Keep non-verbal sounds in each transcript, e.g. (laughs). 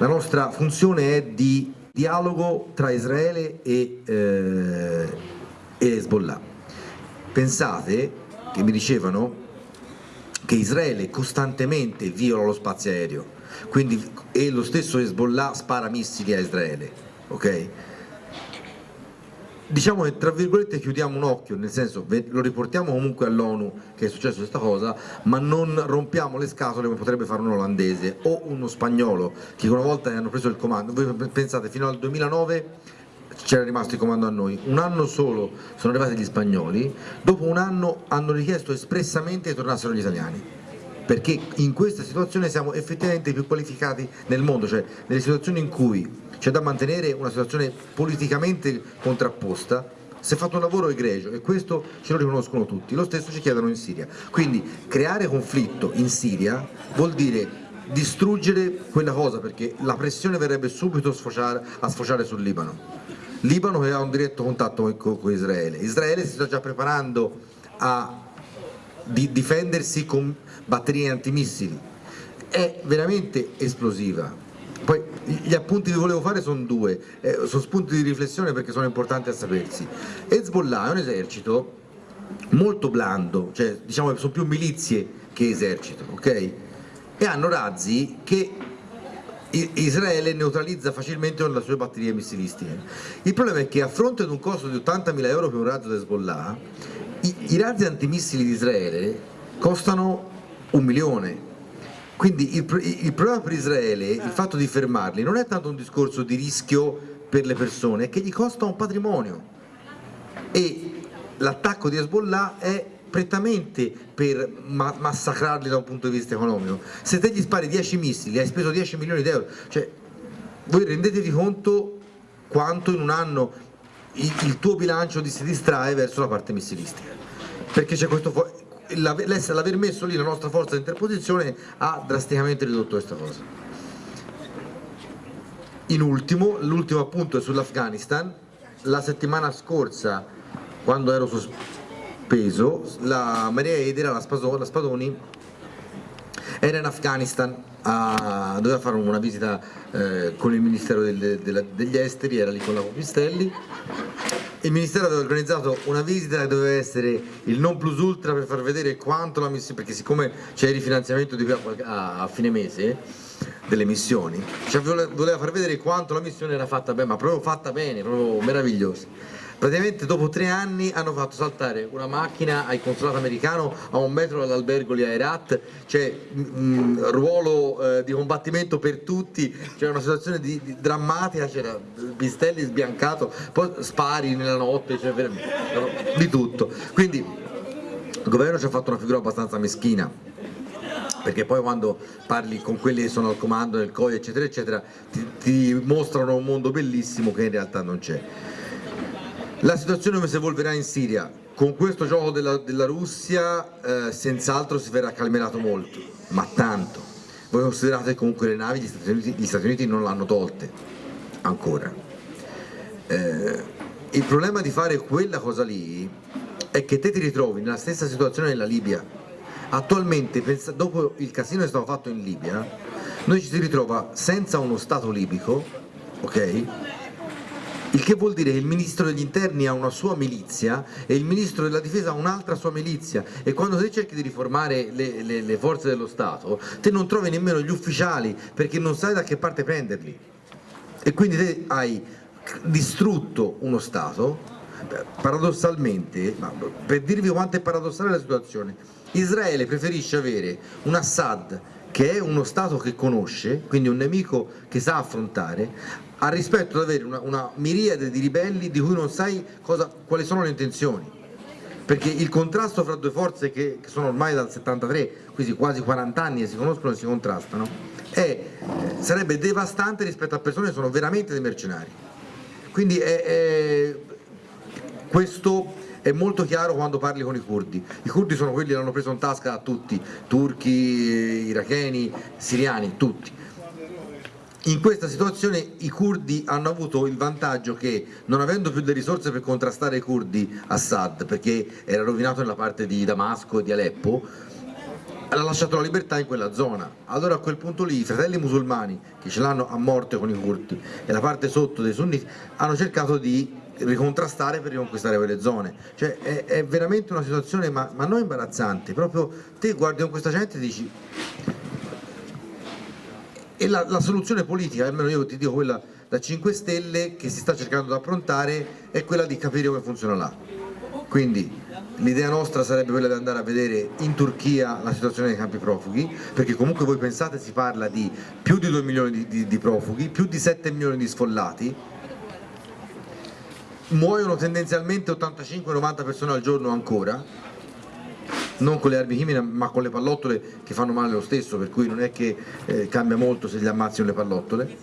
la nostra funzione è di dialogo tra Israele e, eh, e Hezbollah. Pensate che mi dicevano che Israele costantemente viola lo spazio aereo quindi, e lo stesso Hezbollah spara missili a Israele. Okay? Diciamo che tra virgolette chiudiamo un occhio, nel senso lo riportiamo comunque all'ONU che è successo questa cosa, ma non rompiamo le scatole come potrebbe fare un olandese o uno spagnolo che una volta hanno preso il comando. Voi pensate fino al 2009 c'era rimasto il comando a noi, un anno solo sono arrivati gli spagnoli, dopo un anno hanno richiesto espressamente che tornassero gli italiani perché in questa situazione siamo effettivamente più qualificati nel mondo, cioè nelle situazioni in cui c'è da mantenere una situazione politicamente contrapposta, si è fatto un lavoro egregio e questo ce lo riconoscono tutti, lo stesso ci chiedono in Siria. Quindi creare conflitto in Siria vuol dire distruggere quella cosa perché la pressione verrebbe subito a sfociare, a sfociare sul Libano. Libano che ha un diretto contatto con, con Israele. Israele si sta già preparando a di difendersi con batterie antimissili. È veramente esplosiva. Poi gli appunti che volevo fare sono due eh, sono spunti di riflessione perché sono importanti a sapersi. Hezbollah è un esercito molto blando cioè diciamo sono più milizie che esercito ok? e hanno razzi che Israele neutralizza facilmente con le sue batterie missilistiche. Il problema è che a fronte di un costo di 80.000 euro per un razzo di Hezbollah i, i razzi antimissili di Israele costano un milione. Quindi il, il, problema per Israele, il fatto di fermarli, non è tanto un discorso di rischio per le persone, è che gli costa un patrimonio. E l'attacco di Hezbollah è prettamente per ma massacrarli da un punto di vista economico. Se te gli spari 10 missili, hai speso 10 milioni di euro, cioè voi rendetevi conto quanto in un anno il, tuo bilancio si distrae verso la parte missilistica. Perché c'è questo l'aver messo lì la nostra forza di interposizione ha drasticamente ridotto questa cosa. In ultimo, l'ultimo appunto è sull'Afghanistan. La settimana scorsa quando ero sospeso la Maria Edera, la, Spadoni era in Afghanistan a, doveva fare una visita eh, con il Ministero del, del, degli Esteri, era lì con la Copistelli il Ministero aveva organizzato una visita che doveva essere il non plus ultra per far vedere quanto la missione, perché siccome c'è il rifinanziamento di qui a, a, fine mese delle missioni, cioè voleva far vedere quanto la missione era fatta bene, ma proprio fatta bene, proprio meravigliosa praticamente dopo tre anni hanno fatto saltare una macchina al consolato americano a un metro dall'albergo lì a cioè mh, ruolo eh, di combattimento per tutti. C'era una situazione di, di drammatica c'era Pistelli sbiancato poi spari nella notte cioè, di tutto. Quindi il governo ci ha fatto una figura abbastanza meschina perché poi quando parli con quelli che sono al comando del COI eccetera eccetera ti, ti mostrano un mondo bellissimo che in realtà non c'è la situazione come si evolverà in Siria? Con questo gioco della, della Russia eh, senz'altro si verrà calmerato molto, ma tanto. Voi considerate che comunque le navi gli Stati Uniti, gli Stati Uniti non l'hanno tolte, ancora. Eh, il problema di fare quella cosa lì è che te ti ritrovi nella stessa situazione della Libia. Attualmente, dopo il casino che è stato fatto in Libia, noi ci si ritrova senza uno Stato libico, ok? Il che vuol dire che il ministro degli interni ha una sua milizia e il ministro della difesa ha un'altra sua milizia. E quando te cerchi di riformare le, le, le, forze dello Stato te non trovi nemmeno gli ufficiali perché non sai da che parte prenderli. E quindi te hai distrutto uno Stato. Paradossalmente, per dirvi quanto è paradossale la situazione Israele preferisce avere un Assad che è uno Stato che conosce, quindi un nemico che sa affrontare, ha rispetto ad avere una, una miriade di ribelli di cui non sai cosa, quali sono le intenzioni perché il contrasto fra due forze che, che, sono ormai dal 73, quindi quasi 40 anni e si conoscono e si contrastano, è, sarebbe devastante rispetto a persone che sono veramente dei mercenari. Quindi è, è, questo è molto chiaro quando parli con i curdi. I curdi sono quelli che l'hanno preso in tasca a tutti, turchi, iracheni, siriani, tutti in questa situazione i curdi hanno avuto il vantaggio che non avendo più le risorse per contrastare i curdi Assad perché era rovinato nella parte di Damasco e di Aleppo ha lasciato la libertà in quella zona. Allora a quel punto lì i fratelli musulmani, che ce l'hanno a morte con i curti, e la parte sotto dei sunniti, hanno cercato di ricontrastare per riconquistare quelle zone. Cioè è, è veramente una situazione, ma, ma, non imbarazzante, proprio te guardi con questa gente e dici... E la, la soluzione politica, almeno io ti dico quella da 5 Stelle, che si sta cercando di approntare, è quella di capire come funziona là. Quindi l'idea nostra sarebbe quella di andare a vedere in Turchia la situazione dei campi profughi, perché comunque voi pensate si parla di più di 2 milioni di, di, di profughi, più di 7 milioni di sfollati, muoiono tendenzialmente 85-90 persone al giorno ancora, non con le armi chimiche ma con le pallottole che fanno male lo stesso, per cui non è che eh, cambia molto se gli ammazzino le pallottole,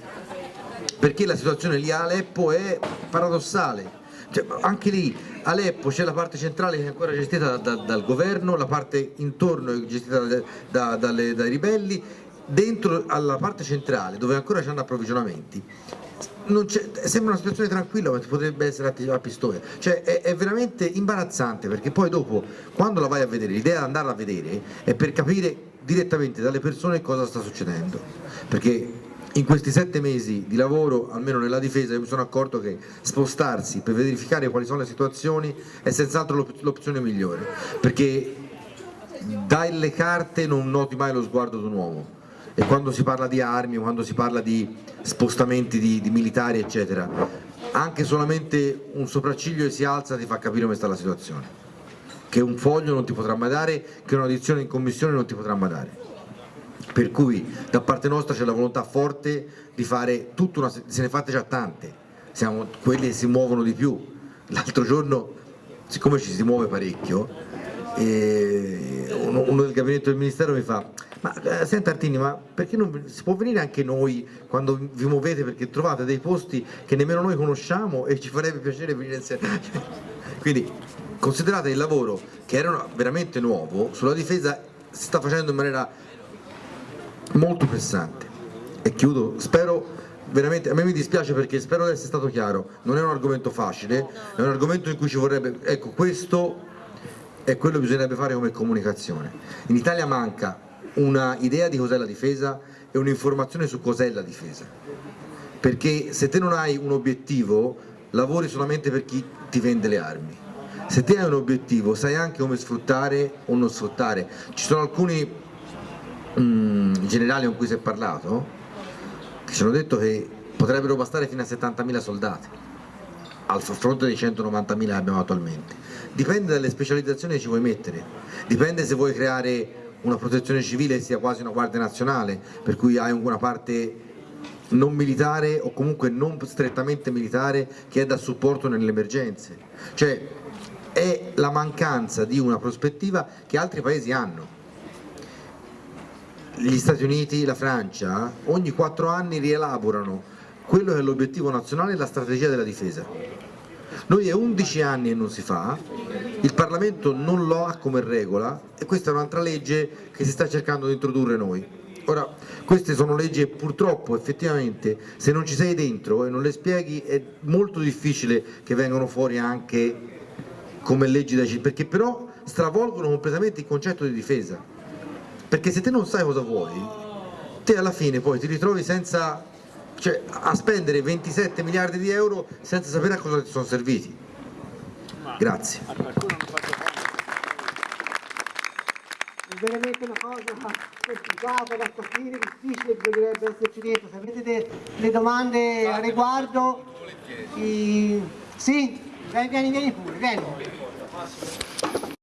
perché la situazione lì a Aleppo è paradossale, cioè, anche lì Aleppo c'è la parte centrale che è ancora gestita da, da, dal governo, la parte intorno è gestita da, dai ribelli, dentro alla parte centrale dove ancora c'hanno approvvigionamenti sembra una situazione tranquilla ma potrebbe essere a pistoia cioè è, è, veramente imbarazzante perché poi dopo quando la vai a vedere l'idea di andarla a vedere è per capire direttamente dalle persone cosa sta succedendo. Perché in questi sette mesi di lavoro, almeno nella difesa, io mi sono accorto che spostarsi per verificare quali sono le situazioni è senz'altro l'opzione migliore, perché dai le carte non noti mai lo sguardo di un uomo e quando si parla di armi, quando si parla di spostamenti di, di militari eccetera, anche solamente un sopracciglio che si alza ti fa capire come sta la situazione, che un foglio non ti potrà mai dare, che un'audizione in commissione non ti potrà mai dare. Per cui da parte nostra c'è la volontà forte di fare tutta una, se ne fate già tante, siamo quelli che si muovono di più, l'altro giorno siccome ci si muove parecchio uno, uno, del gabinetto del ministero mi fa ma eh, senta Artini ma perché non si può venire anche noi quando vi muovete perché trovate dei posti che nemmeno noi conosciamo e ci farebbe piacere venire insieme? (laughs) Quindi considerate il lavoro che era veramente nuovo sulla difesa si sta facendo in maniera molto pressante. E chiudo, spero veramente, a me mi dispiace perché spero di essere stato chiaro, non è un argomento facile, è un argomento in cui ci vorrebbe, ecco questo è quello che bisognerebbe fare come comunicazione. In Italia manca una idea di cos'è la difesa e un'informazione su cos'è la difesa, perché se te non hai un obiettivo lavori solamente per chi ti vende le armi, se te hai un obiettivo sai anche come sfruttare o non sfruttare, ci sono alcuni mm, generali con cui si è parlato che ci hanno detto che potrebbero bastare fino a 70.000 soldati. Al fronte dei 190.000 che abbiamo attualmente. Dipende dalle specializzazioni che ci vuoi mettere. Dipende se vuoi creare una protezione civile sia quasi una guardia nazionale per cui hai una parte non militare o comunque non strettamente militare che è da supporto nelle emergenze cioè è la mancanza di una prospettiva che altri paesi hanno gli Stati Uniti, la Francia, ogni quattro anni rielaborano quello che è l'obiettivo nazionale e la strategia della difesa. Noi è 11 anni e non si fa, il Parlamento non lo ha come regola e questa è un'altra legge che si sta cercando di introdurre noi. Ora, queste sono leggi che purtroppo effettivamente se non ci sei dentro e non le spieghi è molto difficile che vengano fuori anche come leggi da cittadini, perché però stravolgono completamente il concetto di difesa perché se te non sai cosa vuoi te alla fine poi ti ritrovi senza cioè a spendere 27 miliardi di euro senza sapere a cosa ti sono serviti. Grazie. È veramente una cosa complicata da capire, difficile, dovrebbe esserci dentro. Se avete delle domande a riguardo, i... sì, vieni, vieni pure, vieni.